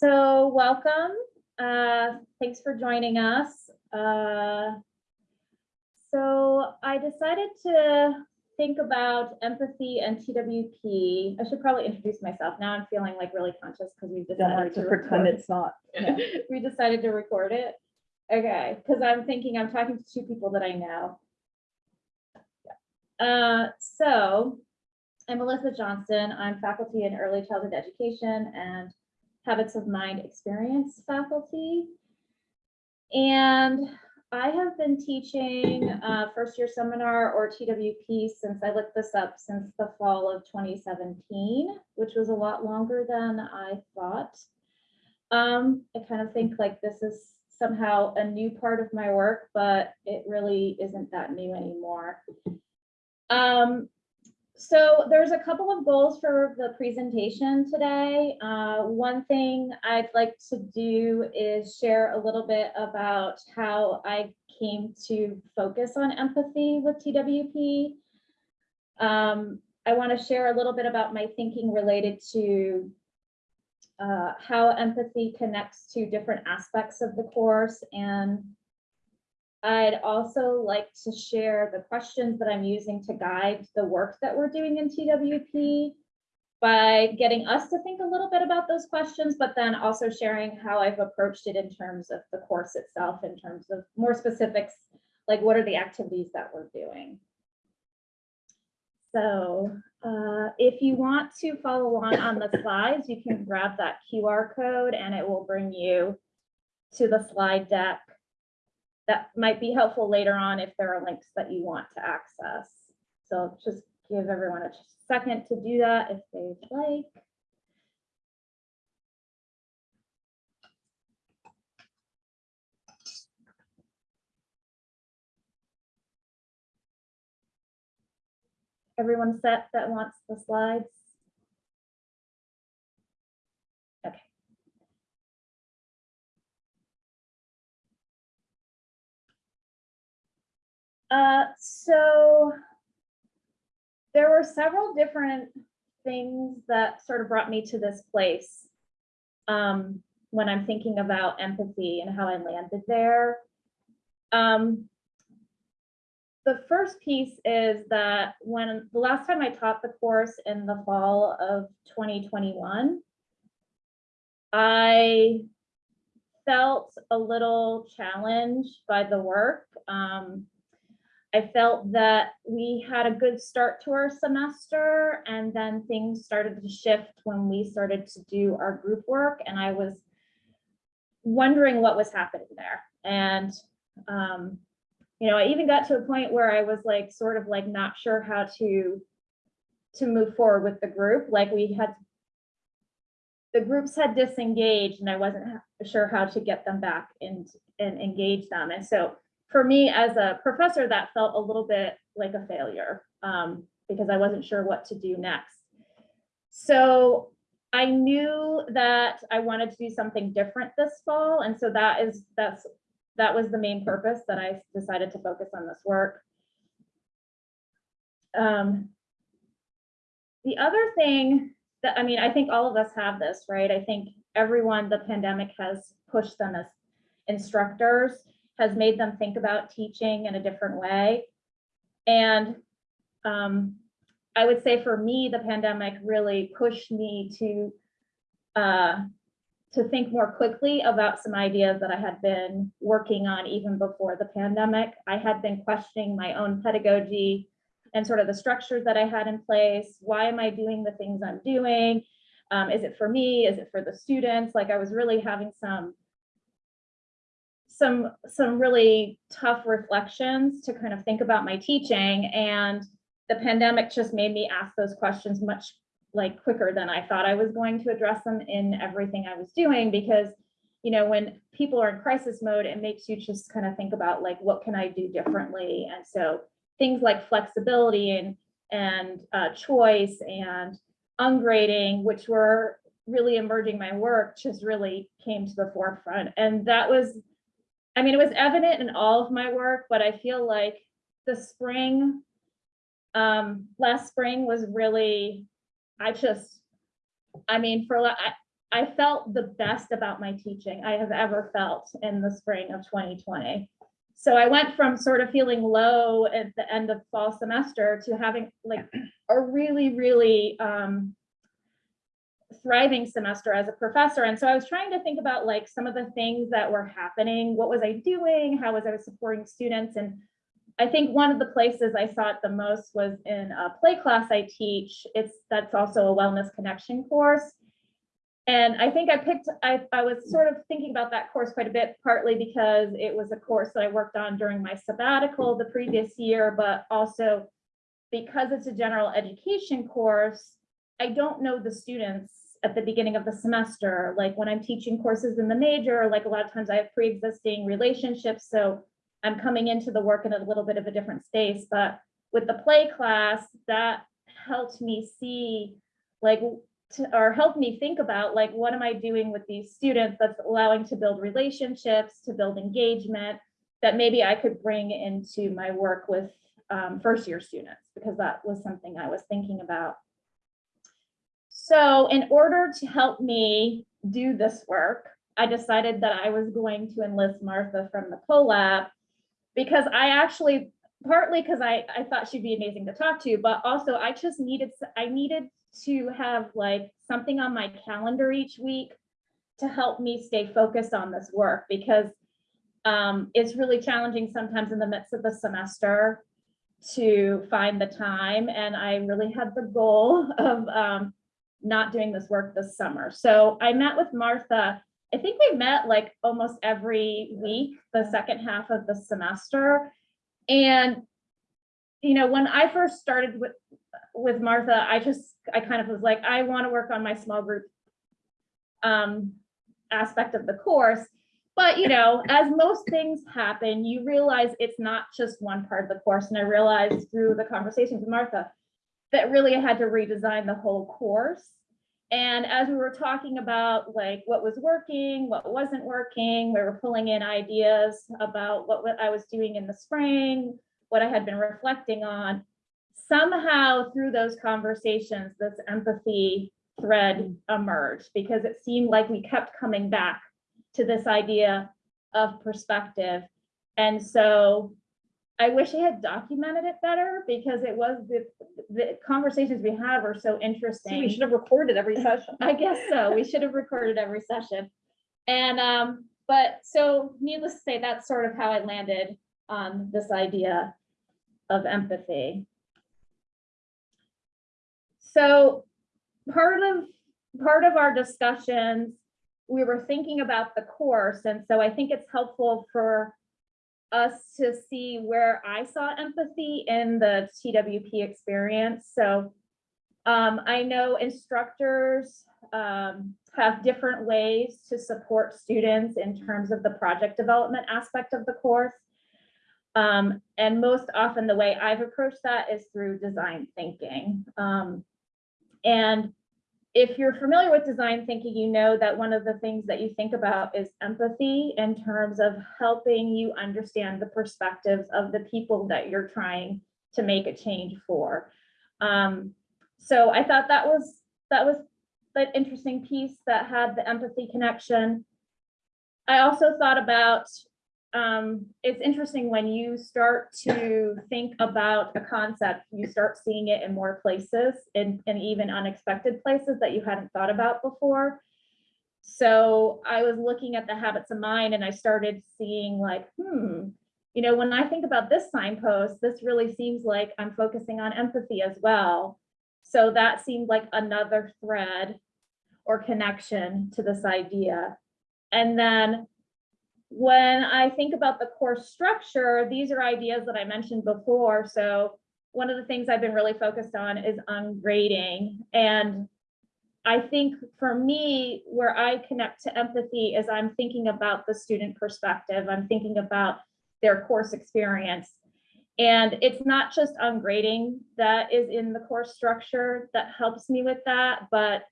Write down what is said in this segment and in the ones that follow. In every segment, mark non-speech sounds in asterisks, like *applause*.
so welcome. Uh, thanks for joining us. Uh, so I decided to think about empathy and TWP. I should probably introduce myself. Now I'm feeling like really conscious because we've Don't decided to to pretend record. it's not. *laughs* We decided to record it. Okay, because I'm thinking I'm talking to two people that I know. Uh, so I'm Melissa Johnson. I'm faculty in early childhood education and habits of mind experience faculty. And I have been teaching uh, first year seminar or TWP since I looked this up since the fall of 2017, which was a lot longer than I thought. Um, I kind of think like this is somehow a new part of my work, but it really isn't that new anymore. Um, so there's a couple of goals for the presentation today. Uh, one thing I'd like to do is share a little bit about how I came to focus on empathy with TWP. Um, I want to share a little bit about my thinking related to uh, how empathy connects to different aspects of the course and I'd also like to share the questions that I'm using to guide the work that we're doing in TWP by getting us to think a little bit about those questions, but then also sharing how I've approached it in terms of the course itself, in terms of more specifics, like what are the activities that we're doing. So uh, if you want to follow along on the slides, you can grab that QR code and it will bring you to the slide deck that might be helpful later on if there are links that you want to access. So just give everyone a second to do that if they'd like. Everyone set that wants the slides? Uh, so there were several different things that sort of brought me to this place um, when I'm thinking about empathy and how I landed there. Um, the first piece is that when the last time I taught the course in the fall of 2021, I felt a little challenged by the work. Um, I felt that we had a good start to our semester and then things started to shift when we started to do our group work and I was wondering what was happening there. And, um, you know, I even got to a point where I was like, sort of like not sure how to, to move forward with the group. Like we had, the groups had disengaged and I wasn't sure how to get them back and, and engage them. And so for me as a professor, that felt a little bit like a failure um, because I wasn't sure what to do next. So I knew that I wanted to do something different this fall. And so that is, that's, that was the main purpose that I decided to focus on this work. Um, the other thing that, I mean, I think all of us have this, right? I think everyone, the pandemic has pushed them as instructors has made them think about teaching in a different way. And um, I would say for me, the pandemic really pushed me to uh, to think more quickly about some ideas that I had been working on even before the pandemic. I had been questioning my own pedagogy and sort of the structures that I had in place. Why am I doing the things I'm doing? Um, is it for me? Is it for the students? Like I was really having some some some really tough reflections to kind of think about my teaching and the pandemic just made me ask those questions much like quicker than I thought I was going to address them in everything I was doing because you know when people are in crisis mode it makes you just kind of think about like what can I do differently? And so things like flexibility and and uh, choice and ungrading which were really emerging my work just really came to the forefront. And that was I mean, it was evident in all of my work, but I feel like the spring, um, last spring was really, I just, I mean, for, I, I felt the best about my teaching I have ever felt in the spring of 2020. So I went from sort of feeling low at the end of fall semester to having like a really, really um, thriving semester as a professor. And so I was trying to think about like some of the things that were happening. What was I doing? How was I supporting students? And I think one of the places I saw it the most was in a play class I teach. It's that's also a wellness connection course. And I think I picked, I, I was sort of thinking about that course quite a bit, partly because it was a course that I worked on during my sabbatical the previous year, but also because it's a general education course, I don't know the students at the beginning of the semester. Like when I'm teaching courses in the major, like a lot of times I have pre-existing relationships, so I'm coming into the work in a little bit of a different space. But with the play class, that helped me see like to, or helped me think about like what am I doing with these students that's allowing to build relationships, to build engagement that maybe I could bring into my work with um, first year students because that was something I was thinking about. So in order to help me do this work, I decided that I was going to enlist Martha from the CoLab because I actually, partly because I, I thought she'd be amazing to talk to, but also I just needed, I needed to have like something on my calendar each week to help me stay focused on this work because um, it's really challenging sometimes in the midst of the semester to find the time. And I really had the goal *laughs* of um, not doing this work this summer. So I met with Martha. I think we met like almost every week, the second half of the semester. And, you know, when I first started with, with Martha, I just, I kind of was like, I want to work on my small group um, aspect of the course. But, you know, as most things happen, you realize it's not just one part of the course. And I realized through the conversations with Martha that really had to redesign the whole course. And as we were talking about like what was working, what wasn't working, we were pulling in ideas about what, I was doing in the spring, what I had been reflecting on. Somehow through those conversations, this empathy thread emerged because it seemed like we kept coming back to this idea of perspective. And so I wish I had documented it better because it was the, the conversations we had were so So interesting. we should have recorded every *laughs* session. I guess so. We should have recorded every session. And, um, but so needless to say, that's sort of how I landed on this idea of empathy. So part of, part of our discussions, we were thinking about the course. And so I think it's helpful for us to see where I saw empathy in the TWP experience. So um, I know instructors um, have different ways to support students in terms of the project development aspect of the course. Um, and most often the way I've approached that is through design thinking. Um, and if you're familiar with design thinking, you know that one of the things that you think about is empathy in terms of helping you understand the perspectives of the people that you're trying to make a change for. Um, so I thought that was that was an interesting piece that had the empathy connection. I also thought about um, it's interesting when you start to think about a concept, you start seeing it in more places and, and even unexpected places that you hadn't thought about before. So I was looking at the habits of mind and I started seeing like, hmm, you know, when I think about this signpost, this really seems like I'm focusing on empathy as well. So that seemed like another thread or connection to this idea. And then when I think about the course structure, these are ideas that I mentioned before. So one of the things I've been really focused on is ungrading. And I think for me, where I connect to empathy is I'm thinking about the student perspective. I'm thinking about their course experience. And it's not just ungrading that is in the course structure that helps me with that, but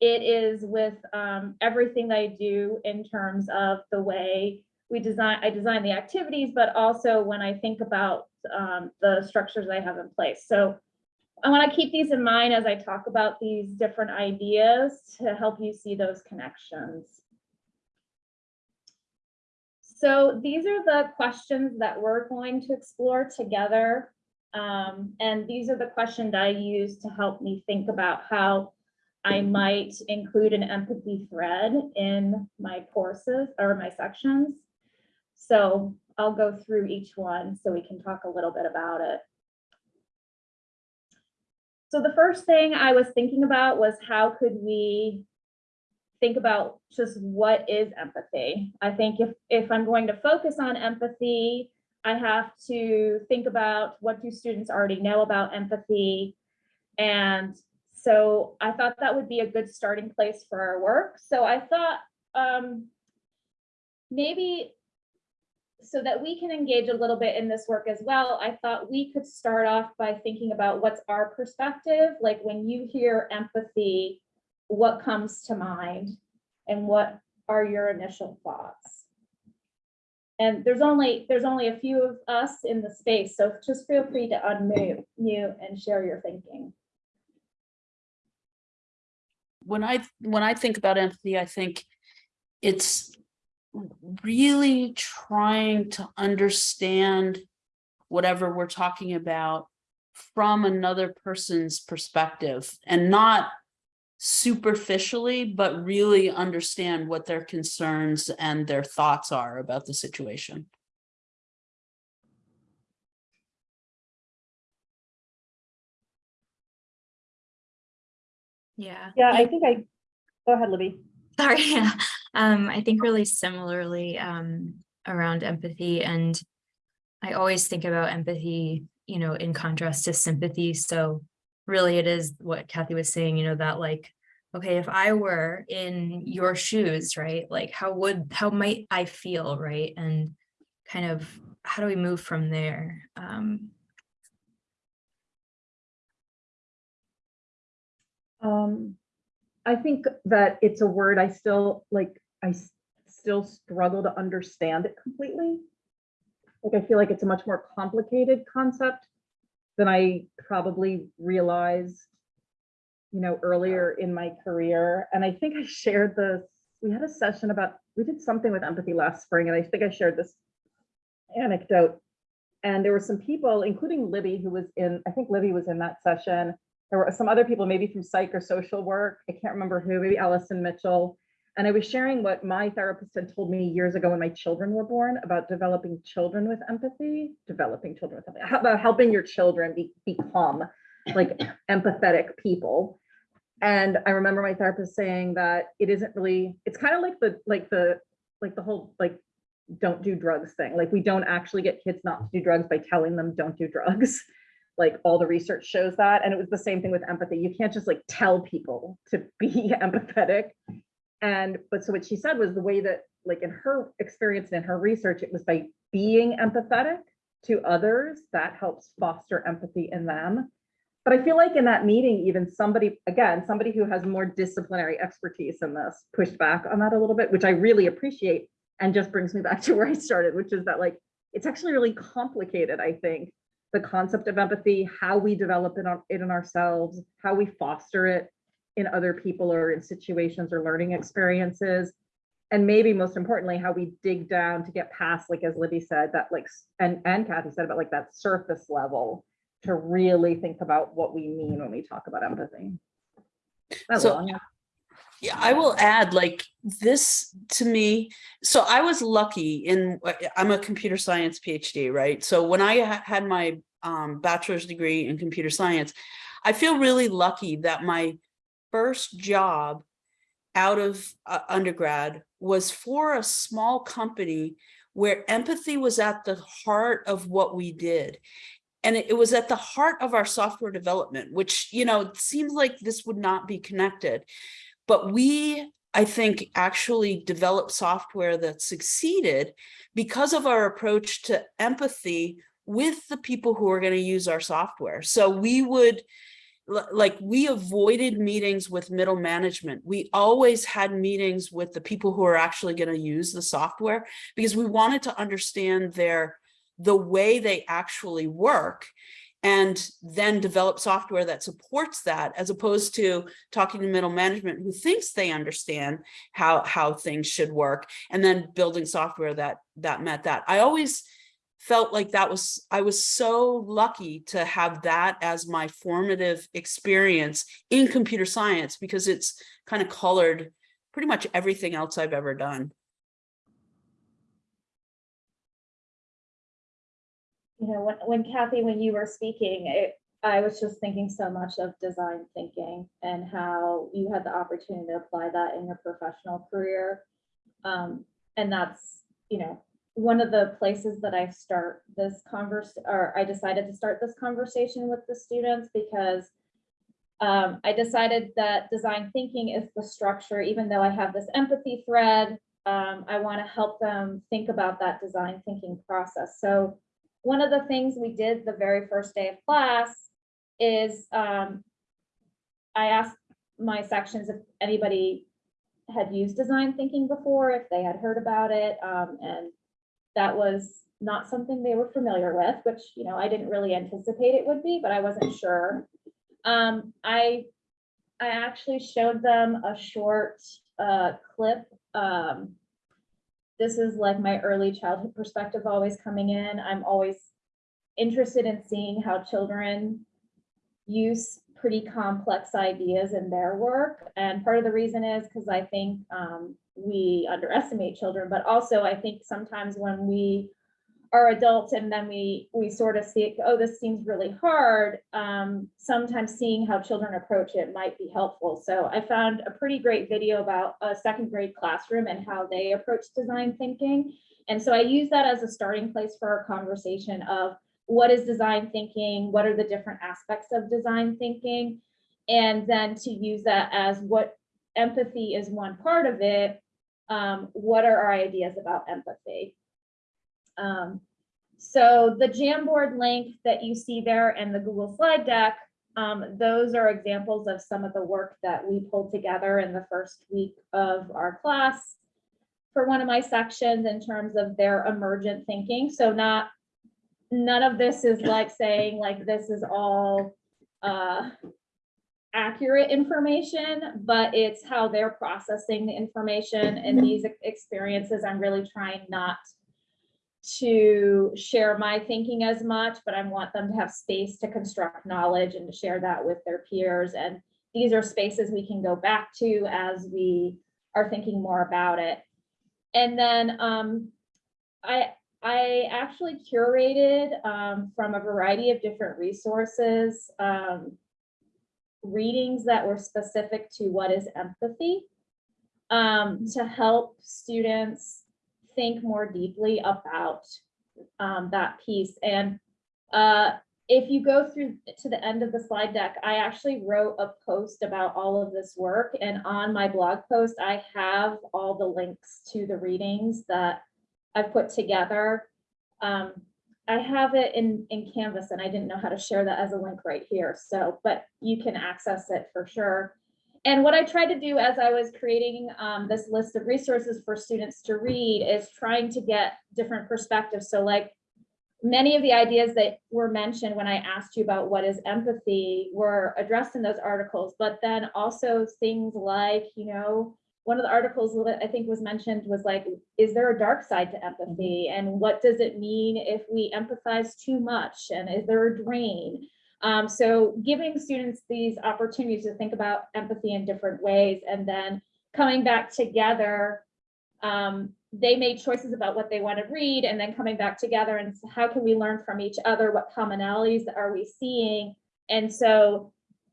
it is with um, everything that I do in terms of the way we design, I design the activities, but also when I think about um, the structures I have in place. So I want to keep these in mind as I talk about these different ideas to help you see those connections. So these are the questions that we're going to explore together. Um, and these are the questions I use to help me think about how I might include an empathy thread in my courses or my sections. So I'll go through each one so we can talk a little bit about it. So the first thing I was thinking about was how could we think about just what is empathy? I think if, if I'm going to focus on empathy, I have to think about what do students already know about empathy? And so I thought that would be a good starting place for our work. So I thought um, maybe so that we can engage a little bit in this work as well, I thought we could start off by thinking about what's our perspective, like when you hear empathy, what comes to mind and what are your initial thoughts? And there's only, there's only a few of us in the space, so just feel free to unmute mute and share your thinking. When I when I think about empathy, I think it's really trying to understand whatever we're talking about from another person's perspective and not superficially, but really understand what their concerns and their thoughts are about the situation. Yeah. Yeah, I think I, go ahead, Libby. Sorry. *laughs* Yeah. Um, I think really similarly um, around empathy and I always think about empathy, you know, in contrast to sympathy. So really it is what Kathy was saying, you know, that like, okay, if I were in your shoes, right, like how would, how might I feel, right? And kind of how do we move from there? Um, Um, I think that it's a word I still, like, I still struggle to understand it completely. Like, I feel like it's a much more complicated concept than I probably realized, you know, earlier in my career. And I think I shared this, we had a session about, we did something with empathy last spring, and I think I shared this anecdote. And there were some people, including Libby, who was in, I think Libby was in that session. There were some other people, maybe from psych or social work. I can't remember who, maybe Allison Mitchell. And I was sharing what my therapist had told me years ago when my children were born about developing children with empathy, developing children with empathy, about helping your children be, become like empathetic people. And I remember my therapist saying that it isn't really, it's kind of like the, like the, like the whole, like, don't do drugs thing. Like, we don't actually get kids not to do drugs by telling them don't do drugs like all the research shows that. And it was the same thing with empathy. You can't just like tell people to be *laughs* empathetic. And, but so what she said was the way that like in her experience and in her research, it was by being empathetic to others that helps foster empathy in them. But I feel like in that meeting, even somebody, again, somebody who has more disciplinary expertise in this pushed back on that a little bit, which I really appreciate. And just brings me back to where I started, which is that like, it's actually really complicated, I think, the concept of empathy, how we develop it, on, it in ourselves, how we foster it in other people or in situations or learning experiences. And maybe most importantly, how we dig down to get past, like as Libby said, that like, and, and Kathy said about like that surface level to really think about what we mean when we talk about empathy. That's So- long. Yeah, I will add like this to me. So I was lucky in, uh, I'm a computer science PhD, right? So when I ha- had my um, bachelor's degree in computer science, I feel really lucky that my first job out of uh, undergrad was for a small company where empathy was at the heart of what we did. And it it was at the heart of our software development, which, you know, seems like this would not be connected. But we, I think, actually developed software that succeeded because of our approach to empathy with the people who are going to use our software. So we would, like, we avoided meetings with middle management. We always had meetings with the people who are actually going to use the software because we wanted to understand their, the way they actually work and then develop software that supports that as opposed to talking to middle management who thinks they understand how how things should work and then building software that that met that. I always felt like that was i was so lucky to have that as my formative experience in computer science because it's kind of colored pretty much everything else i've ever done you know, when, when Kathy, when you were speaking, it, I was just thinking so much of design thinking and how you had the opportunity to apply that in your professional career. Um, and that's, you know, one of the places that I start this converse, or I decided to start this conversation with the students because um, I decided that design thinking is the structure, even though I have this empathy thread, um, I want to help them think about that design thinking process. So one of the things we did the very first day of class is um, I asked my sections if anybody had used design thinking before, if they had heard about it, um, and that was not something they were familiar with, which, you know, I didn't really anticipate it would be, but I wasn't sure. Um, I, I actually showed them a short uh, clip um, this is like my early childhood perspective always coming in. I'm always interested in seeing how children use pretty complex ideas in their work. And part of the reason is because I think um, we underestimate children, but also I think sometimes when we are adults and then we we sort of see, oh, this seems really hard. Um, sometimes seeing how children approach it might be helpful. So I found a pretty great video about a second grade classroom and how they approach design thinking. And so I use that as a starting place for our conversation of what is design thinking? What are the different aspects of design thinking? And then to use that as what empathy is one part of it. Um, what are our ideas about empathy? Um, so the Jamboard link that you see there and the Google slide deck, um, those are examples of some of the work that we pulled together in the first week of our class for one of my sections in terms of their emergent thinking. So not, none of this is like saying like this is all uh, accurate information, but it's how they're processing the information and these experiences. I'm really trying not to share my thinking as much, but I want them to have space to construct knowledge and to share that with their peers. And these are spaces we can go back to as we are thinking more about it. And then um, I, I actually curated um, from a variety of different resources, um, readings that were specific to what is empathy um, to help students think more deeply about um, that piece. And uh, if you go through to the end of the slide deck, I actually wrote a post about all of this work. And on my blog post, I have all the links to the readings that I've put together. Um, I have it in, in Canvas and I didn't know how to share that as a link right here. So, but you can access it for sure. And what I tried to do as I was creating um, this list of resources for students to read is trying to get different perspectives. So like many of the ideas that were mentioned when I asked you about what is empathy were addressed in those articles, but then also things like, you know, one of the articles that I think was mentioned was like, is there a dark side to empathy? And what does it mean if we empathize too much? And is there a drain? Um, so giving students these opportunities to think about empathy in different ways and then coming back together, um, they made choices about what they want to read and then coming back together and how can we learn from each other? What commonalities are we seeing? And so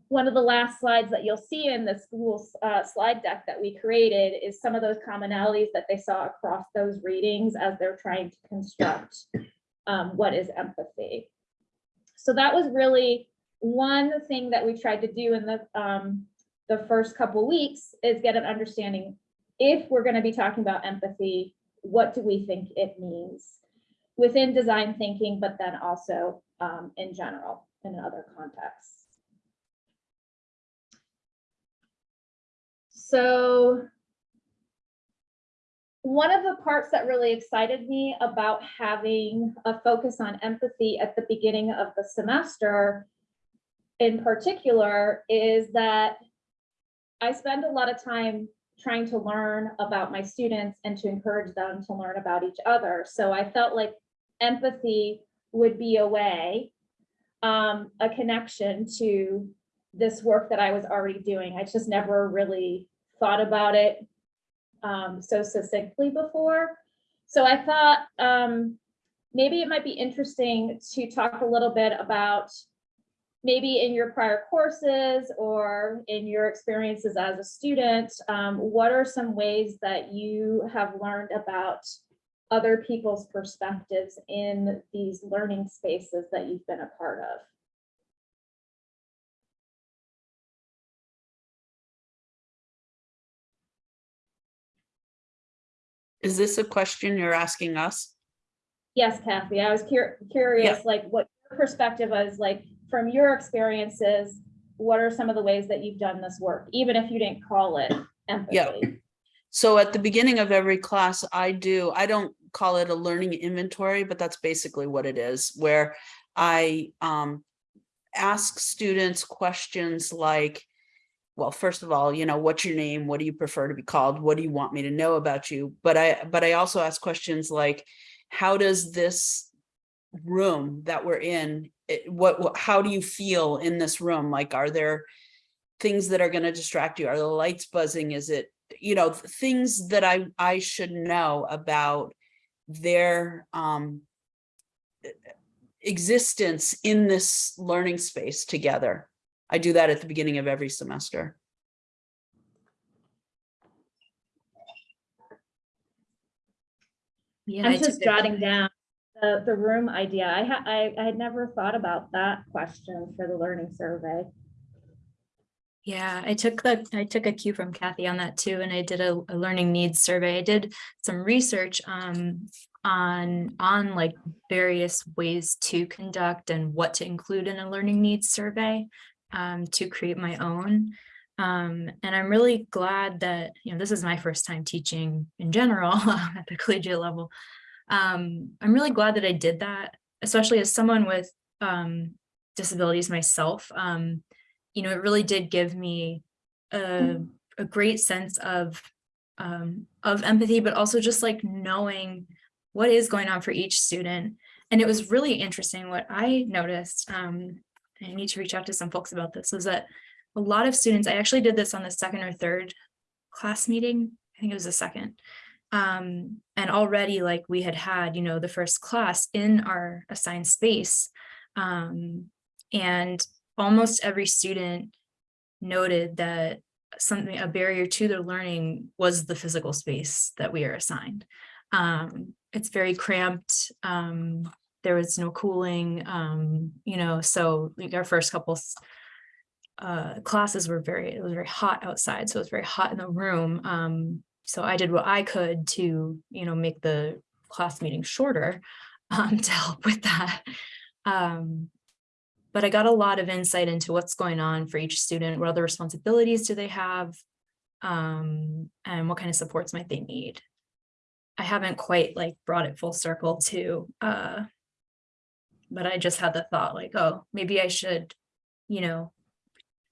one of the last slides that you'll see in the school uh, slide deck that we created is some of those commonalities that they saw across those readings as they're trying to construct um, what is empathy. So that was really one thing that we tried to do in the um, the first couple weeks is get an understanding if we're going to be talking about empathy, what do we think it means within design thinking, but then also um, in general in other contexts. So one of the parts that really excited me about having a focus on empathy at the beginning of the semester in particular is that I spend a lot of time trying to learn about my students and to encourage them to learn about each other. So I felt like empathy would be a way, um, a connection to this work that I was already doing. I just never really thought about it um, so succinctly before. So I thought um, maybe it might be interesting to talk a little bit about maybe in your prior courses or in your experiences as a student, um, what are some ways that you have learned about other people's perspectives in these learning spaces that you've been a part of? Is this a question you're asking us? Yes, Kathy, I was cur- curious, like what your perspective was like from your experiences. What are some of the ways that you've done this work, even if you didn't call it empathy? Yeah. So at the beginning of every class, I do, I don't call it a learning inventory, but that's basically what it is, where I um ask students questions like, well, first of all, you know, what's your name? What do you prefer to be called? What do you want me to know about you? But I, but I also ask questions like, how does this room that we're in, it- what, what- how do you feel in this room? Like, are there things that are going to distract you? Are the lights buzzing? Is it, you know, things that I, I should know about their um existence in this learning space together. I do that at the beginning of every semester. Yeah, I I'm just it- jotting down the, the room idea. I had, I, I had never thought about that question for the learning survey. Yeah, I took the, I took a cue from Kathy on that too, and I did a, a learning needs survey. I did some research um on, on like various ways to conduct and what to include in a learning needs survey um to create my own. Um, and I'm really glad that, you know, this is my first time teaching in general *laughs* at the collegiate level. Um, I'm really glad that I did that, especially as someone with um disabilities myself. Um, you know, it really did give me a, a great sense of um, of empathy, but also just like knowing what is going on for each student. And it was really interesting what I noticed. I need to reach out to some folks about this. Was that a lot of students? I actually did this on the second or third class meeting. I think it was the second. Um, and already like we had had, you know, the first class in our assigned space. Um, and almost every student noted that something, a barrier to their learning was the physical space that we are assigned. Um, it's very cramped. Um, there was no cooling, um, you know, so like our first couple uh, classes were very, it was very hot outside, so it was very hot in the room. Um, so I did what I could to, you know, make the class meeting shorter *laughs* um, to help with that. Um, but I got a lot of insight into what's going on for each student. What other responsibilities do they have? Um, and what kind of supports might they need? I haven't quite like brought it full circle to, uh, but I just had the thought like, oh, maybe I should, you know,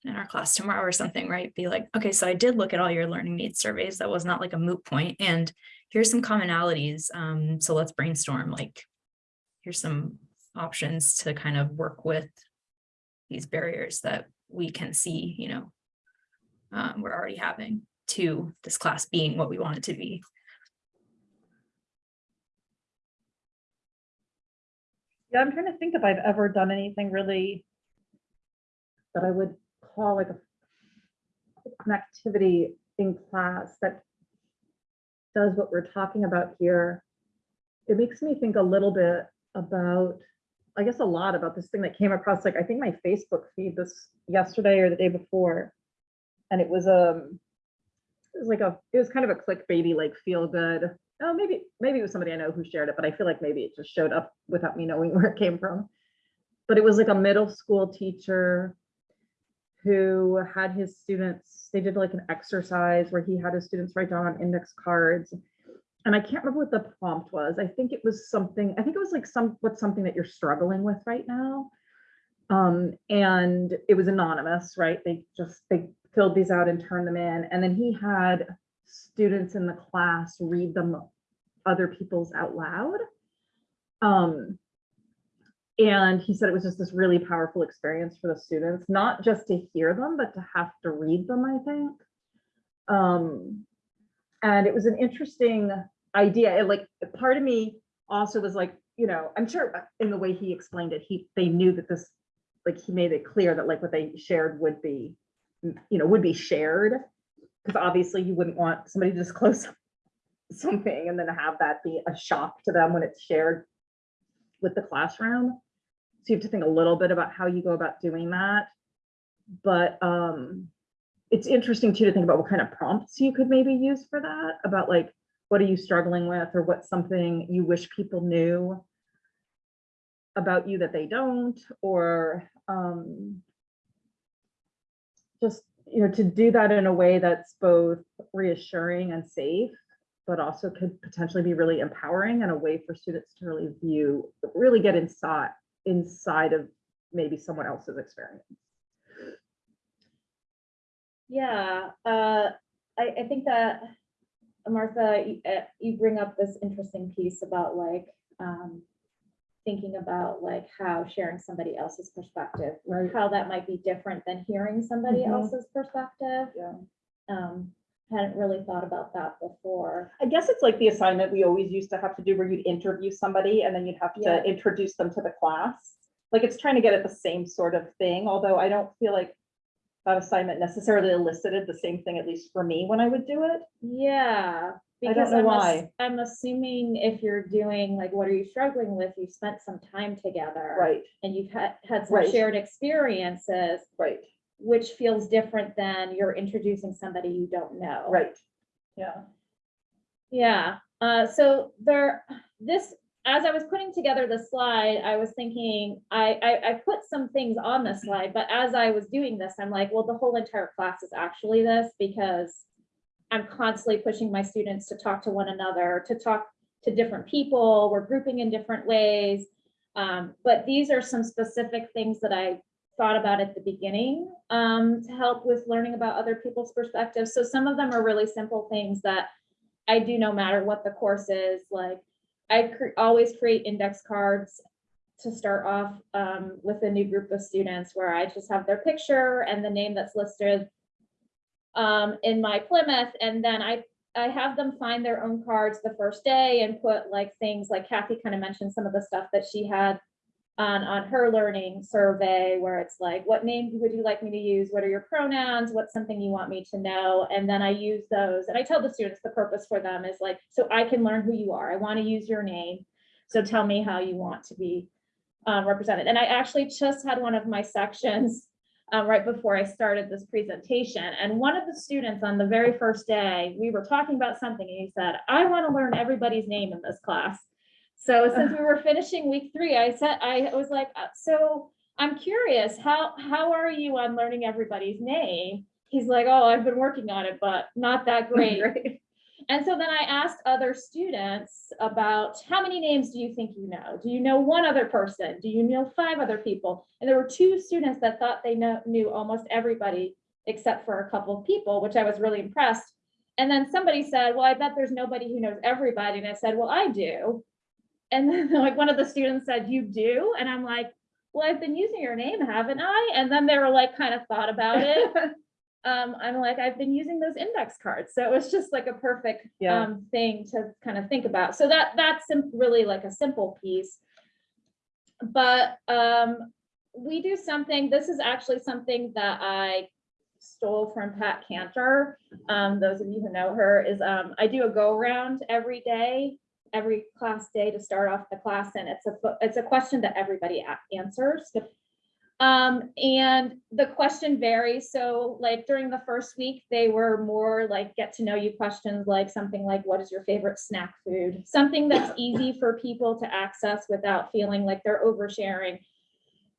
in our class tomorrow or something, right? Be like, okay, so I did look at all your learning needs surveys. That was not like a moot point. And here's some commonalities. Um, so let's brainstorm like, here's some options to kind of work with these barriers that we can see, you know, um, we're already having to this class being what we want it to be. Yeah, I'm trying to think if I've ever done anything really that I would call like a an activity in class that does what we're talking about here. It makes me think a little bit about, I guess a lot about this thing that came across, like, I think my Facebook feed this yesterday or the day before. And it was, um, it was like a, it was kind of a clickbaity, like feel good. Oh, maybe, maybe it was somebody I know who shared it, but I feel like maybe it just showed up without me *laughs* knowing where it came from. But it was like a middle school teacher who had his students, they did like an exercise where he had his students write down on index cards. and I can't remember what the prompt was. I think it was something, I think it was like some, what's something that you're struggling with right now. Um, and it was anonymous, right? They just, they filled these out and turned them in. And then he had students in the class read them other people's out loud. Um, and he said it was just this really powerful experience for the students, not just to hear them, but to have to read them, I think. Um, and it was an interesting idea. It like, part of me also was like, you know, I'm sure in the way he explained it, he, they knew that this, like, he made it clear that like what they shared would be, you know, would be shared. Because obviously you wouldn't want somebody to disclose *laughs* something and then have that be a shock to them when it's shared with the classroom. So you have to think a little bit about how you go about doing that. But um, it's interesting too to think about what kind of prompts you could maybe use for that, about like, what are you struggling with or what's something you wish people knew about you that they don't, or um, just, you know, to do that in a way that's both reassuring and safe, but also could potentially be really empowering and a way for students to really view, really get inside, inside of maybe someone else's experience. Yeah, uh, I, I think that, Martha, you, uh, you bring up this interesting piece about like, um, thinking about like how sharing somebody else's perspective, Right. how that might be different than hearing somebody Mhm. else's perspective. Yeah. Um, hadn't really thought about that before. I guess it's like the assignment we always used to have to do where you'd interview somebody and then you'd have Yeah. to introduce them to the class. Like it's trying to get at the same sort of thing, although I don't feel like that assignment necessarily elicited the same thing, at least for me, when I would do it. Yeah. I don't because know I'm why. I'm assuming if you're doing like, what are you struggling with? You spent some time together. Right, And you've had, had some Right. shared experiences, right, which feels different than you're introducing somebody you don't know. right. Yeah. Yeah, uh, so there, this, as I was putting together the slide, I was thinking, I, I, I put some things on the slide, but as I was doing this, I'm like, well, the whole entire class is actually this because I'm constantly pushing my students to talk to one another, to talk to different people, we're grouping in different ways. Um, but these are some specific things that I thought about at the beginning, um, to help with learning about other people's perspectives. So some of them are really simple things that I do no matter what the course is, like, I cre- always create index cards to start off um, with a new group of students where I just have their picture and the name that's listed um, in my Plymouth, and then I, I have them find their own cards the first day and put like things like Kathy kind of mentioned some of the stuff that she had on, on her learning survey where it's like, what name would you like me to use? What are your pronouns? What's something you want me to know? And then I use those and I tell the students the purpose for them is like, so I can learn who you are. I want to use your name. So tell me how you want to be um, represented. And I actually just had one of my sections um, right before I started this presentation. And one of the students on the very first day, we were talking about something and he said, I want to learn everybody's name in this class. So since we were finishing week three, I said, I was like, uh, so I'm curious, how, how are you on learning everybody's name? He's like, oh, I've been working on it, but not that *laughs* great. And so then I asked other students about how many names do you think you know? Do you know one other person? Do you know five other people? And there were two students that thought they know, knew almost everybody except for a couple of people, which I was really impressed. And then somebody said, well, I bet there's nobody who knows everybody. And I said, well, I do. And *laughs* then like one of the students said, you do? And I'm like, well, I've been using your name, haven't I? And then they were like, kind of thought about it. *laughs* Um, I'm like, I've been using those index cards. So it was just like a perfect Yeah. um, thing to kind of think about. So that, that's really like a simple piece. But um, we do something, this is actually something that I stole from Pat Cantor. Um, those of you who know her is, um, I do a go around every day, every class day to start off the class. And it's a, it's a question that everybody answers. Um, and the question varies. So like during the first week, they were more like get to know you questions, like something like, what is your favorite snack food? Something that's easy for people to access without feeling like they're oversharing.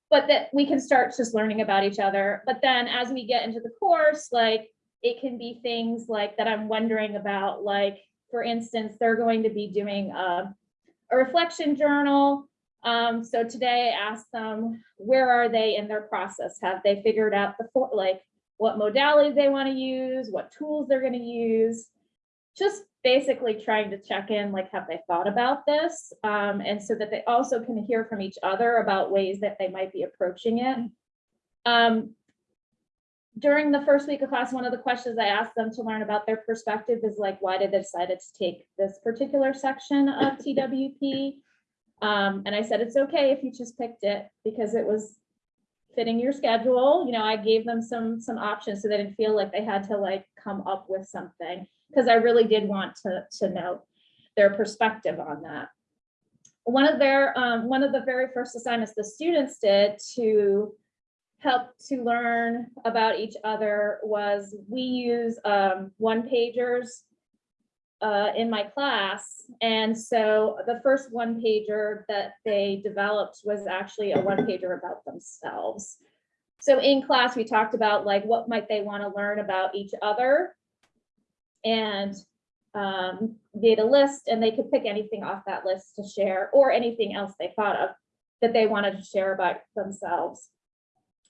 But that we can start just learning about each other. But then as we get into the course, like it can be things like that I'm wondering about, like, for instance, they're going to be doing a, a reflection journal. Um, so today I asked them, where are they in their process? Have they figured out the, like, what modalities they want to use, what tools they're gonna use? Just basically trying to check in, like, have they thought about this? Um, and so that they also can hear from each other about ways that they might be approaching it. Um, during the first week of class, one of the questions I asked them to learn about their perspective is like, why did they decide to take this particular section of TWP? Um, and I said, it's okay if you just picked it because it was fitting your schedule. You know, I gave them some, some options so they didn't feel like they had to like come up with something. Because I really did want to, to know their perspective on that. One of their, um, one of the very first assignments the students did to help to learn about each other was we use, um, one pagers uh, in my class. And so the first one pager that they developed was actually a one pager about themselves. So in class, we talked about like, what might they want to learn about each other? And um, made a list and they could pick anything off that list to share or anything else they thought of that they wanted to share about themselves.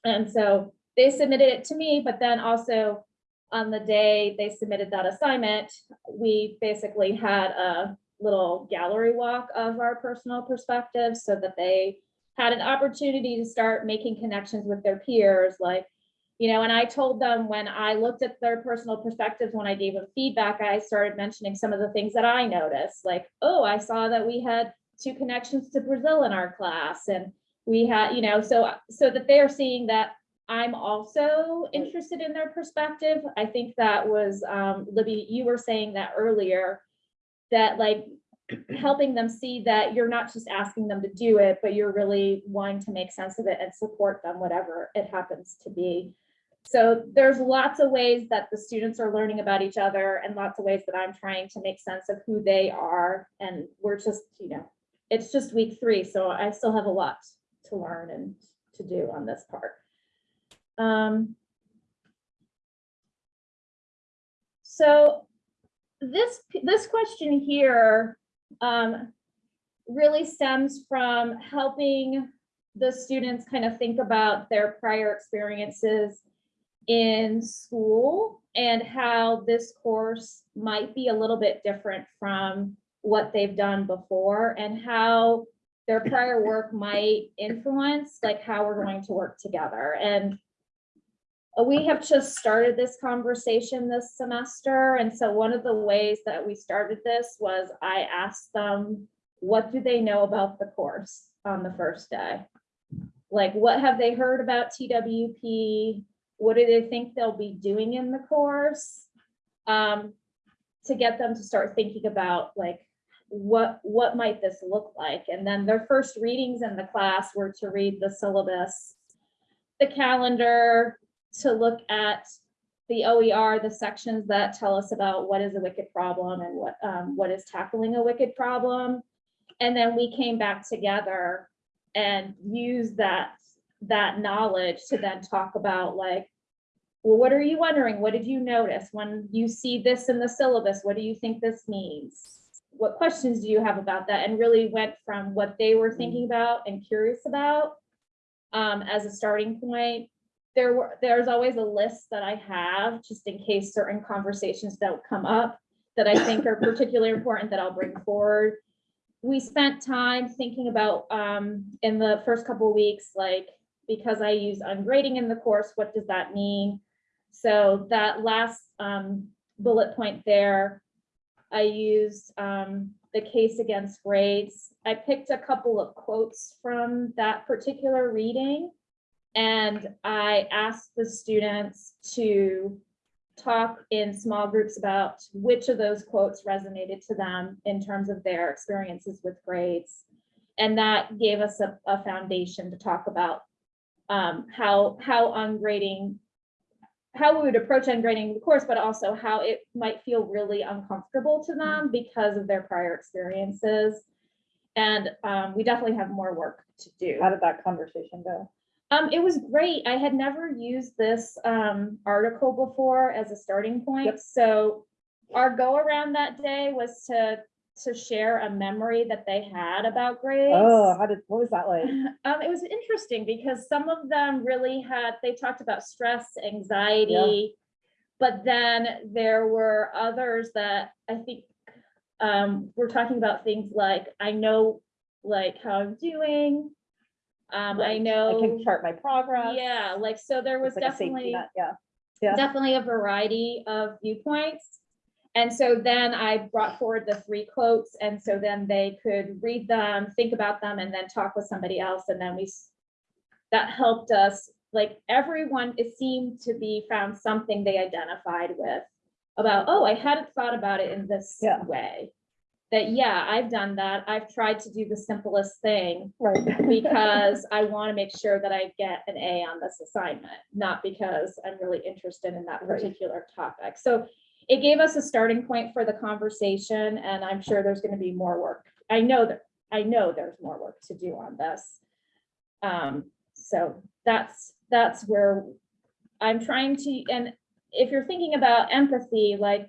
And so they submitted it to me, but then also on the day they submitted that assignment, we basically had a little gallery walk of our personal perspectives so that they had an opportunity to start making connections with their peers, like, you know, and I told them when I looked at their personal perspectives, when I gave them feedback, I started mentioning some of the things that I noticed, like, oh, I saw that we had two connections to Brazil in our class and we had, you know, so, so that they're seeing that I'm also interested in their perspective. I think that was, um, Libby, you were saying that earlier, that like *clears throat* helping them see that you're not just asking them to do it, but you're really wanting to make sense of it and support them, whatever it happens to be. So there's lots of ways that the students are learning about each other and lots of ways that I'm trying to make sense of who they are. And we're just, you know, it's just week three, so I still have a lot to learn and to do on this part. Um, so this, this question here um, really stems from helping the students kind of think about their prior experiences in school and how this course might be a little bit different from what they've done before and how their prior work might influence like how we're going to work together. And we have just started this conversation this semester. And so one of the ways that we started this was I asked them, what do they know about the course on the first day? Like, what have they heard about TWP? What do they think they'll be doing in the course? Um, to get them to start thinking about like, what, what might this look like? And then their first readings in the class were to read the syllabus, the calendar, to look at the OER, the sections that tell us about what is a wicked problem and what, um, what is tackling a wicked problem. And then we came back together and used that, that knowledge to then talk about like, well, what are you wondering? What did you notice when you see this in the syllabus? What do you think this means? What questions do you have about that? And really went from what they were thinking about and curious about um, as a starting point. There were, there's always a list that I have just in case certain conversations don't come up that I think are *laughs* particularly important that I'll bring forward. We spent time thinking about um, in the first couple of weeks, like, because I use ungrading in the course, what does that mean? So that last um, bullet point there, I used um, the case against grades. I picked a couple of quotes from that particular reading. And I asked the students to talk in small groups about which of those quotes resonated to them in terms of their experiences with grades. And that gave us a, a foundation to talk about um, how, how ungrading how we would approach ungrading the course, but also how it might feel really uncomfortable to them because of their prior experiences. And um, we definitely have more work to do. How did that conversation go? Um, it was great. I had never used this um, article before as a starting point. Yep. So our go around that day was to, to share a memory that they had about grades. Oh, how did, what was that like? *laughs* Um, it was interesting because some of them really had, they talked about stress, anxiety. But then there were others that I think, um, were talking about things like, I know, like how I'm doing. Um, I Right. I know, can chart my progress. yeah, like, so there was It's like a safety definitely net, Yeah, Yeah. definitely a variety of viewpoints. And so then I brought forward the three quotes, and so then they could read them, think about them, and then talk with somebody else, and then we, s- that helped us, like, everyone, it seemed to be found something they identified with about, oh, I hadn't thought about it in this Yeah. way. That, yeah, I've done that, I've tried to do the simplest thing, right. because *laughs* I want to make sure that I get an A on this assignment, not because I'm really interested in that Right. particular topic. So it gave us a starting point for the conversation, and I'm sure there's going to be more work. I know that, I know there's more work to do on this. Um, so that's, that's where I'm trying to, and if you're thinking about empathy, like,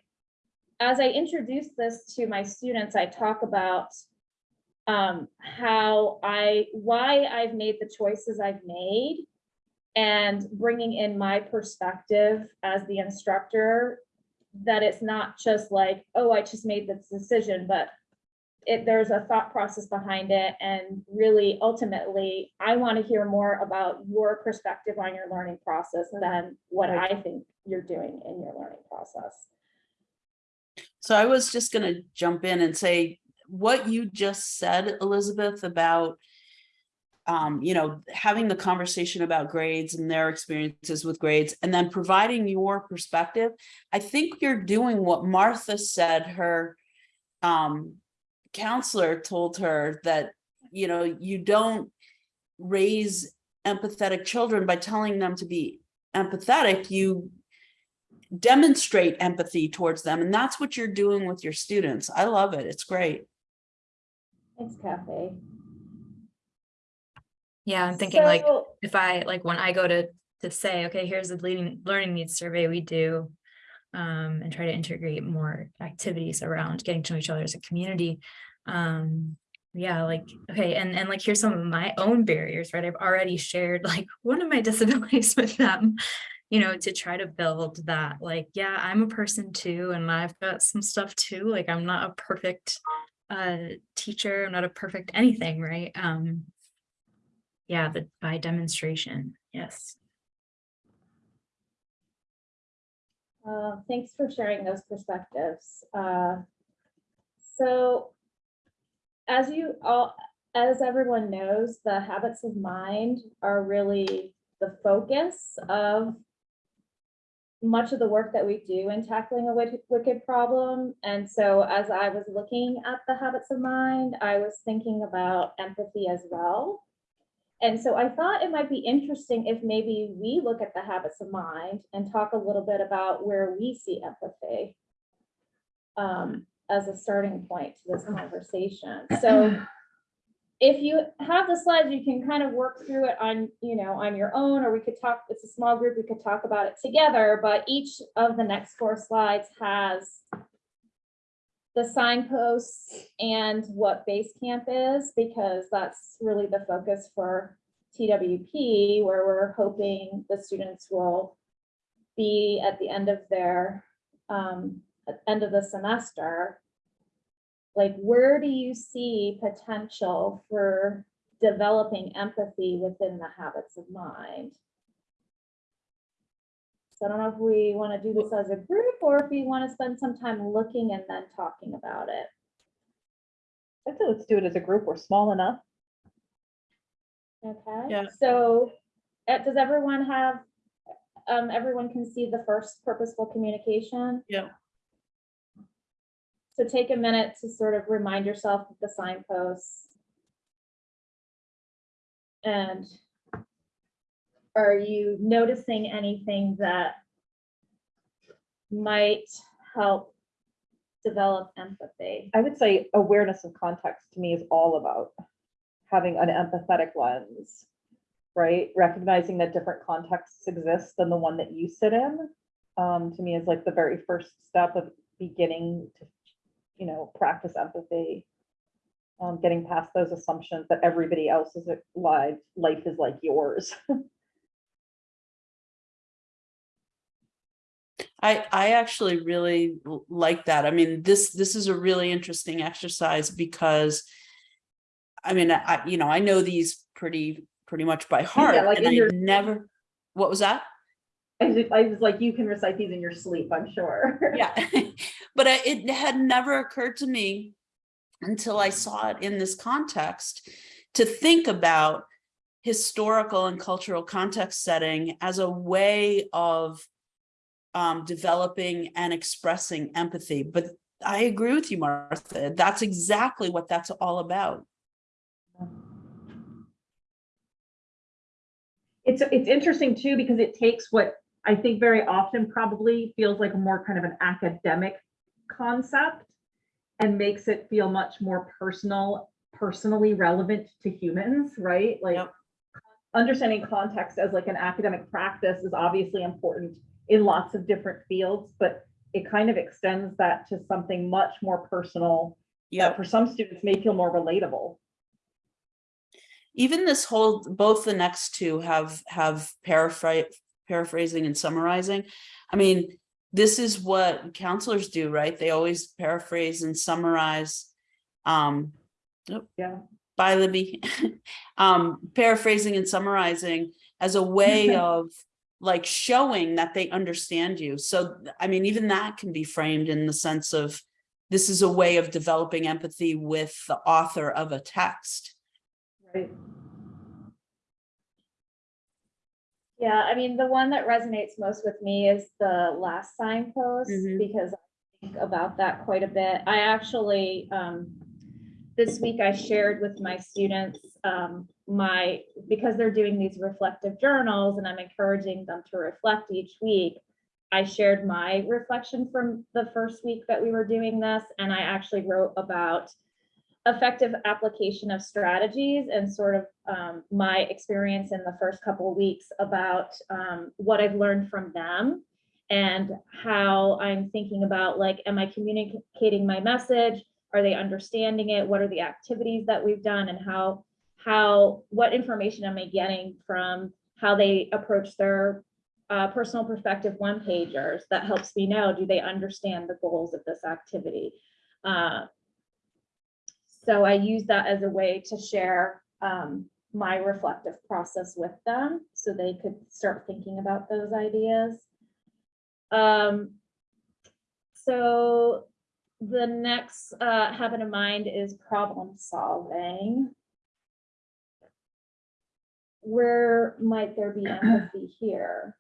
as I introduce this to my students, I talk about um, how I, why I've made the choices I've made and bringing in my perspective as the instructor, that it's not just like, oh, I just made this decision, but it, there's a thought process behind it. And really, ultimately, I want to hear more about your perspective on your learning process than what. I think you're doing in your learning process. So I was just gonna jump in and say, what you just said, Elizabeth, about um, you know, having the conversation about grades and their experiences with grades, and then providing your perspective. I think you're doing what Martha said her um counselor told her that, you know, you don't raise empathetic children by telling them to be empathetic, you demonstrate empathy towards them. And that's what you're doing with your students. I love it. It's great. Thanks, Kathy. Yeah, I'm thinking like, if I, like, when I go to, to say, okay, here's the leading, learning needs survey we do. Um, and try to integrate more activities around getting to know each other as a community. Um, yeah, like, okay, and, and like, here's some of my own barriers, right? I've already shared *laughs* like one of my disabilities with them. You know, to try to build that, like, yeah, I'm a person too, and I've got some stuff too, like, I'm not a perfect. Uh, teacher, I'm not a perfect anything, right? Um, yeah, the by demonstration, yes. Uh, Thanks for sharing those perspectives. Uh, So as you all, as everyone knows, the habits of mind are really the focus of much of the work that we do in tackling a wicked, problem. And so as I was looking at the habits of mind, I was thinking about empathy as well. And so I thought it might be interesting if maybe we look at the habits of mind and talk a little bit about where we see empathy um, as a starting point to this conversation. So *clears throat* if you have the slides, you can kind of work through it on, you know, on your own, or we could talk, it's a small group, we could talk about it together, but each of the next four slides has the signposts and what base camp is, because that's really the focus for TWP, where we're hoping the students will be at the end of their, um, end of the semester. Like, where do you see potential for developing empathy within the habits of mind? So I don't know if we want to do this as a group or if we want to spend some time looking and then talking about it. I think let's do it as a group. We're small enough. Okay, Yeah. so, uh, does everyone have, um, everyone can see the first purposeful communication? Yeah. So take a minute to sort of remind yourself of the signposts. And are you noticing anything that might help develop empathy? I would say awareness of context to me is all about having an empathetic lens, right? Recognizing that different contexts exist than the one that you sit in, um, to me is like the very first step of beginning to, you know, practice empathy. Um, getting past those assumptions that everybody else's life, life is like yours. *laughs* I, I actually really like that. I mean, this, this is a really interesting exercise because I mean, I, you know, I know these pretty, pretty much by heart yeah, like and I your- never, what was that? I was, I was like, you can recite these in your sleep, I'm sure. Yeah, *laughs* *laughs* but I- it had never occurred to me until I saw it in this context to think about historical and cultural context setting as a way of um, developing and expressing empathy. But I agree with you, Martha. That's exactly what that's all about. It's, it's interesting too, because it takes what I think very often probably feels like a more kind of an academic concept and makes it feel much more personal, personally relevant to humans, right? Like Yep. understanding context as like an academic practice is obviously important in lots of different fields, but it kind of extends that to something much more personal Yeah. that for some students may feel more relatable. even this whole both the next two have have paraphrase paraphrasing and summarizing i mean this is what counselors do right they always paraphrase and summarize um oh, Yeah. by libby *laughs* um paraphrasing and summarizing as a way *laughs* of like showing that they understand you so i mean even that can be framed in the sense of this is a way of developing empathy with the author of a text Right. Yeah, I mean, the one that resonates most with me is the last signpost Mhm. because I think about that quite a bit. I actually, um, this week I shared with my students, um, my, because they're doing these reflective journals and I'm encouraging them to reflect each week. I shared my reflection from the first week that we were doing this, and I actually wrote about effective application of strategies and sort of um, my experience in the first couple of weeks about um, what I've learned from them and how I'm thinking about like, am I communicating my message? Are they understanding it? What are the activities that we've done and how, how, what information am I getting from how they approach their uh, personal perspective one pagers that helps me know, do they understand the goals of this activity? Uh, so I use that as a way to share um, my reflective process with them so they could start thinking about those ideas. Um, so the next uh, habit of mind is problem solving. Where might there be empathy here?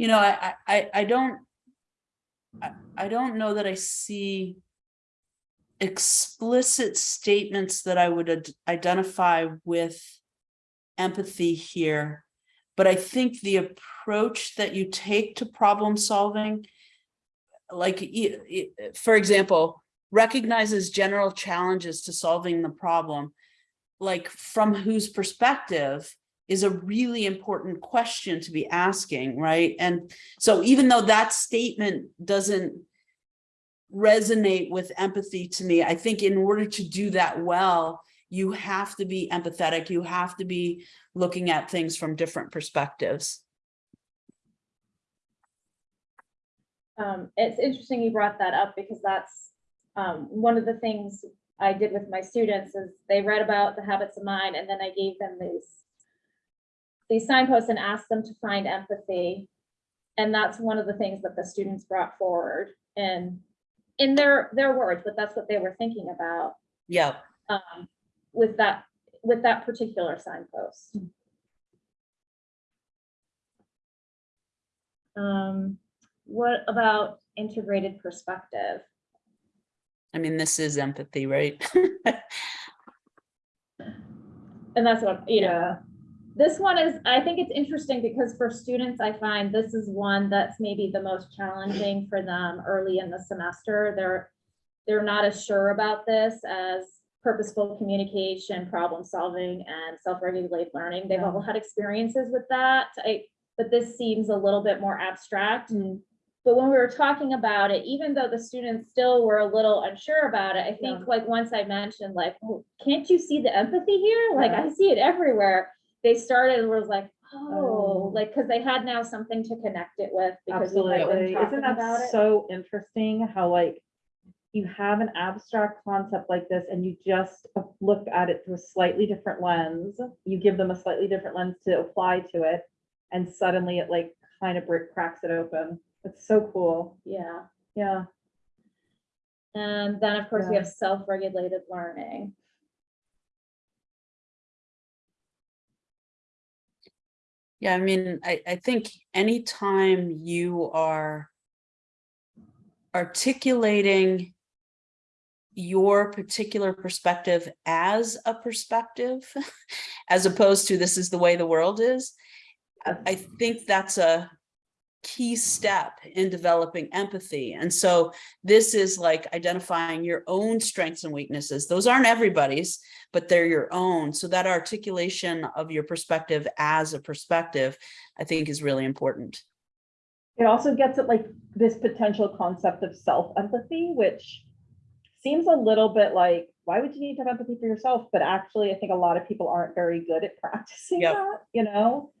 You know, I, I- I, don't, I, I don't know that I see explicit statements that I would identify with empathy here. But I think the approach that you take to problem solving, like, for example, recognizes general challenges to solving the problem, like from whose perspective is a really important question to be asking, right? And so even though that statement doesn't resonate with empathy to me, I think in order to do that well, you have to be empathetic, you have to be looking at things from different perspectives. Um, it's interesting you brought that up because that's, um, one of the things I did with my students is they read about the habits of mind and then I gave them these these signposts and asked them to find empathy. And that's one of the things that the students brought forward and in their, their words, but that's what they were thinking about, Yeah, um, with that, with that particular signpost. Um, what about integrated perspective? I mean, this is empathy, right? *laughs* And that's what, you know, Yeah. This one is, I think it's interesting because for students, I find this is one that's maybe the most challenging for them early in the semester. They're, they're not as sure about this as purposeful communication, problem solving, and self-regulated learning. They've all had experiences with that. I, but this seems a little bit more abstract. And but when we were talking about it, even though the students still were a little unsure about it, I think like once I mentioned like, oh, can't you see the empathy here? Like I see it everywhere. They started was like, oh, Oh. like, cause they had now something to connect it with because we had been Absolutely. talking Isn't about that it. so interesting how like you have an abstract concept like this and you just look at it through a slightly different lens. You give them a slightly different lens to apply to it and suddenly it like kind of brick cracks it open. It's so cool. Yeah. Yeah. And then, of course, we Yeah. have self-regulated learning. Yeah, I mean, I, I think anytime you are articulating your particular perspective as a perspective, *laughs* as opposed to this is the way the world is, I- I think that's a key step in developing empathy. And so this is like identifying your own strengths and weaknesses. Those aren't everybody's, but they're your own. So that articulation of your perspective as a perspective, I think is really important. It also gets at like this potential concept of self-empathy, which seems a little bit like, why would you need to have empathy for yourself? But actually, I think a lot of people aren't very good at *laughs* practicing Yep. that, you know?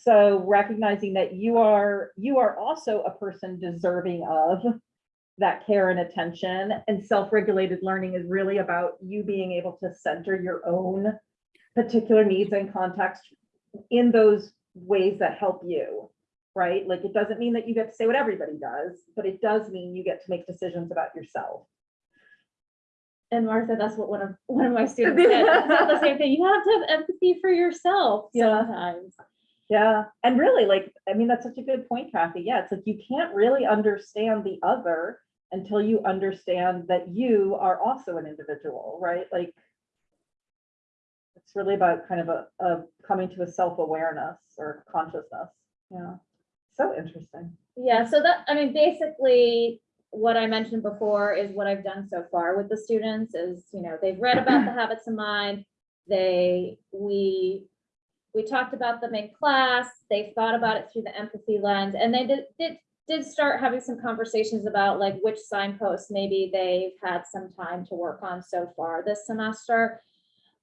So recognizing that you are, you are also a person deserving of that care and attention and self-regulated learning is really about you being able to center your own particular needs and context in those ways that help you right? Like, it doesn't mean that you get to say what everybody does, but it does mean you get to make decisions about yourself. And Martha, that's what one of, one of my students *laughs* said. It's not the same thing. You have to have empathy for yourself sometimes. Yeah, and really, like, I mean, that's such a good point, Kathy. Yeah, it's like you can't really understand the other until you understand that you are also an individual, right? Like, it's really about kind of a, a coming to a self-awareness or consciousness. Yeah, so interesting. Yeah, so that, I mean, basically, what I mentioned before is what I've done so far with the students is, you know, they've read about the habits of mind. They, we, we talked about them in class, they thought about it through the empathy lens, and they did, did, did start having some conversations about like which signposts maybe they've had some time to work on so far this semester.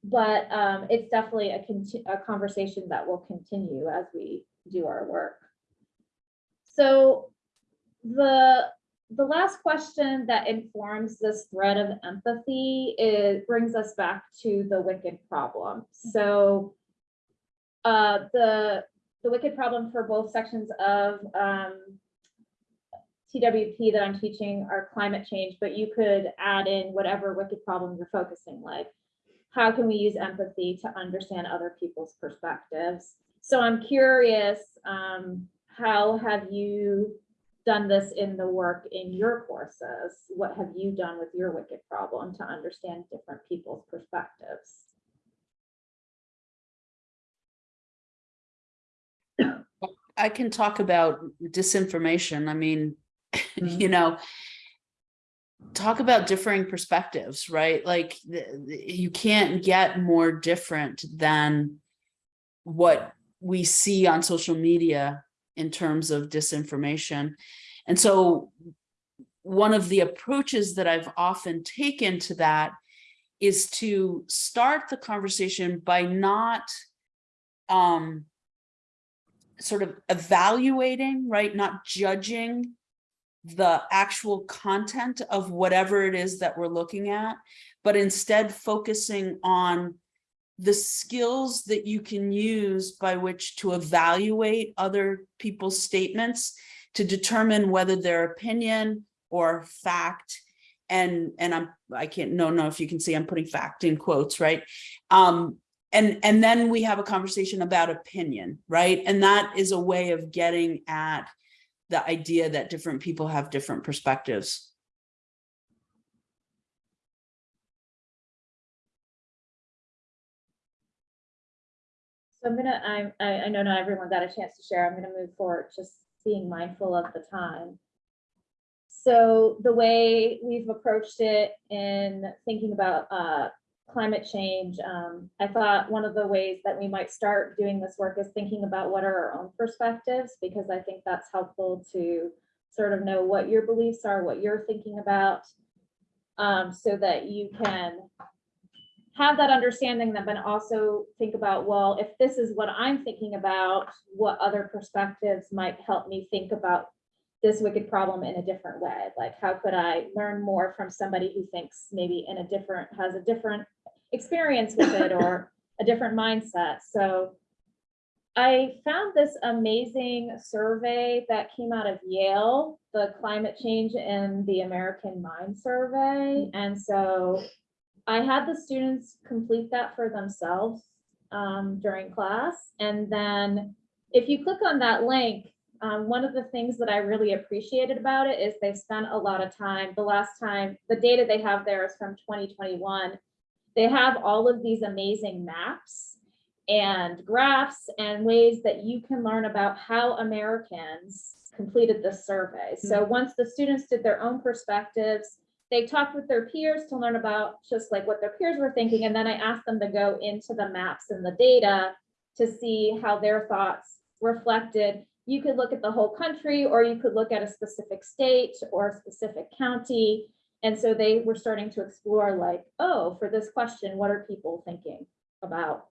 But um, it's definitely a a conversation that will continue as we do our work. So the, the last question that informs this thread of empathy, it brings us back to the wicked problem. So uh, the, the wicked problem for both sections of um, TWP that I'm teaching are climate change, but you could add in whatever wicked problem you're focusing, like how can we use empathy to understand other people's perspectives? So I'm curious, um, how have you done this in the work in your courses? What have you done with your wicked problem to understand different people's perspectives? I can talk about disinformation. I mean, Mhm. you know, talk about differing perspectives, right? Like the- the- you can't get more different than what we see on social media in terms of disinformation. And so one of the approaches that I've often taken to that is to start the conversation by not um sort of evaluating, right? Not judging the actual content of whatever it is that we're looking at, but instead focusing on the skills that you can use by which to evaluate other people's statements to determine whether their opinion or fact and and I'm I can't no no if you can see I'm putting fact in quotes right um and and then we have a conversation about opinion right and that is a way of getting at the idea that different people have different perspectives So I'm gonna, I'm, I, I know not everyone got a chance to share. I'm gonna move forward, just being mindful of the time. So the way we've approached it in thinking about, uh, climate change, um, I thought one of the ways that we might start doing this work is thinking about what are our own perspectives, because I think that's helpful to sort of know what your beliefs are, what you're thinking about, um, so that you can have that understanding then, but also think about, well, if this is what I'm thinking about, what other perspectives might help me think about this wicked problem in a different way? Like, how could I learn more from somebody who thinks maybe in a different, has a different experience with it or *laughs* a different mindset? So I found this amazing survey that came out of Yale, the climate change in the American mind survey. And so I had the students complete that for themselves um, during class. And then if you click on that link, um, one of the things that I really appreciated about it is they spent a lot of time, the last time, the data they have there is from 2021. They have all of these amazing maps and graphs and ways that you can learn about how Americans completed this survey. So once the students did their own perspectives, they talked with their peers to learn about just like what their peers were thinking. And then I asked them to go into the maps and the data to see how their thoughts reflected. You could look at the whole country, or you could look at a specific state or a specific county. And so they were starting to explore like, oh, for this question, what are people thinking about?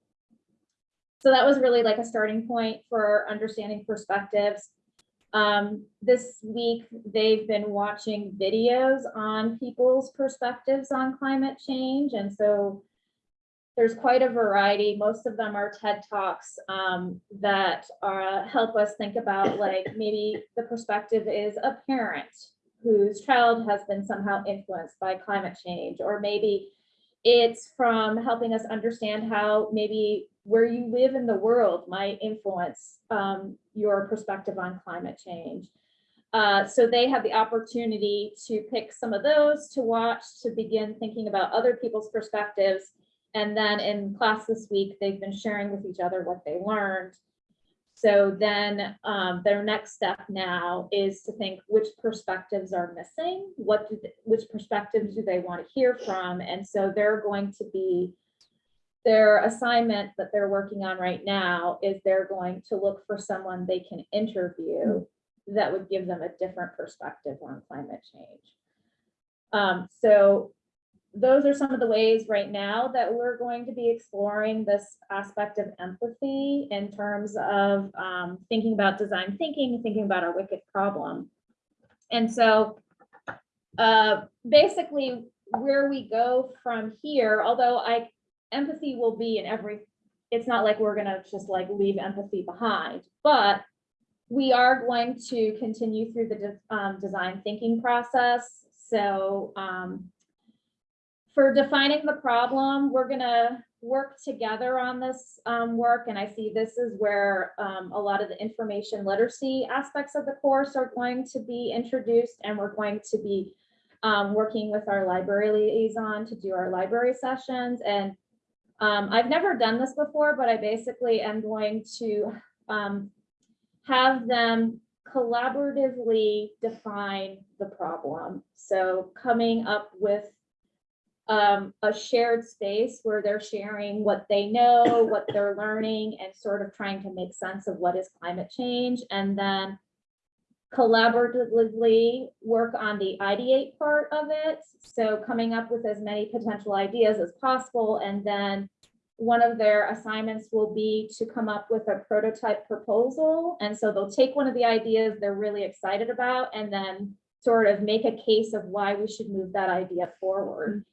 So that was really like a starting point for understanding perspectives. Um, this week, they've been watching videos on people's perspectives on climate change. And so there's quite a variety. Most of them are TED Talks um, that are, help us think about like maybe the perspective is a parent whose child has been somehow influenced by climate change, or maybe it's from helping us understand how maybe where you live in the world might influence um, your perspective on climate change. Uh, so they have the opportunity to pick some of those to watch to begin thinking about other people's perspectives. And then in class this week, they've been sharing with each other what they learned. So then um, their next step now is to think which perspectives are missing, what they- which perspectives do they want to hear from? And so they're going to be their assignment that they're working on right now is they're going to look for someone they can interview that would give them a different perspective on climate change. Um, so those are some of the ways right now that we're going to be exploring this aspect of empathy in terms of um, thinking about design thinking, thinking about our wicked problem. And so uh, basically where we go from here, although I empathy will be in every, it's not like we're gonna just like leave empathy behind, but we are going to continue through the de- um, design thinking process. So um, for defining the problem, we're gonna work together on this um, work. And I see this is where um, a lot of the information literacy aspects of the course are going to be introduced and we're going to be um, working with our library liaison to do our library sessions. And um, I've never done this before, but I basically am going to um, have them collaboratively define the problem. So coming up with um, a shared space where they're sharing what they know, what they're *laughs* learning, and sort of trying to make sense of what is climate change. And then collaboratively work on the ideate part of it. So coming up with as many potential ideas as possible. And then one of their assignments will be to come up with a prototype proposal. And so they'll take one of the ideas they're really excited about and then sort of make a case of why we should move that idea forward.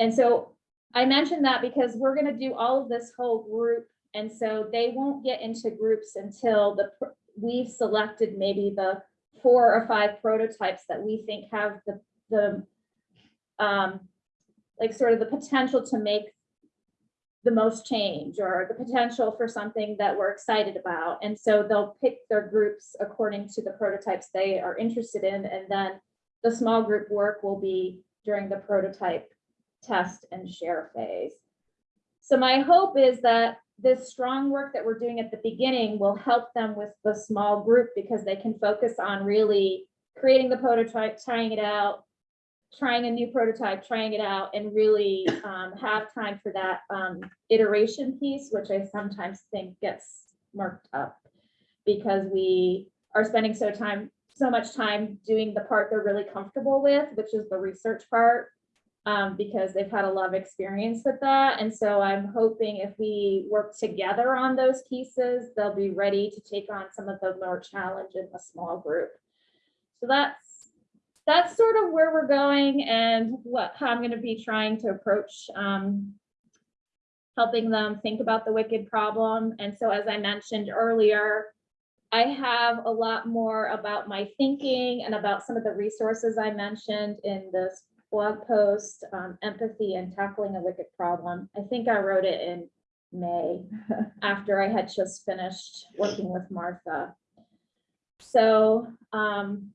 And so I mentioned that because we're gonna do all of this whole group. And so they won't get into groups until the, we've selected maybe the four or five prototypes that we think have the, the um, like sort of the potential to make the most change or the potential for something that we're excited about. And so they'll pick their groups according to the prototypes they are interested in. And then the small group work will be during the prototype test and share phase. So my hope is that this strong work that we're doing at the beginning will help them with the small group because they can focus on really creating the prototype, trying it out, trying a new prototype, trying it out, and really um, have time for that um, iteration piece, which I sometimes think gets marked up because we are spending so time, so much time doing the part they're really comfortable with, which is the research part um, because they've had a lot of experience with that. And so I'm hoping if we work together on those pieces, they'll be ready to take on some of the more challenge in a small group. So that's, that's sort of where we're going and what, how I'm gonna be trying to approach, um, helping them think about the wicked problem. And so as I mentioned earlier, I have a lot more about my thinking and about some of the resources I mentioned in this blog post, um, empathy and tackling a wicked problem. I think I wrote it in May *laughs* after I had just finished working with Martha. So, um,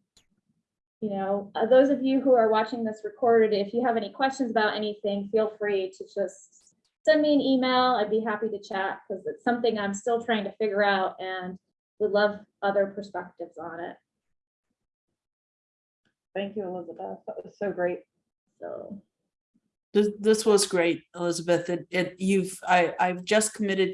you know, uh, those of you who are watching this recorded, if you have any questions about anything, feel free to just send me an email. I'd be happy to chat because it's something I'm still trying to figure out and would love other perspectives on it. Thank you, Elizabeth. That was so great. So. This, this was great, Elizabeth. It, it, you've, I, I've just committed to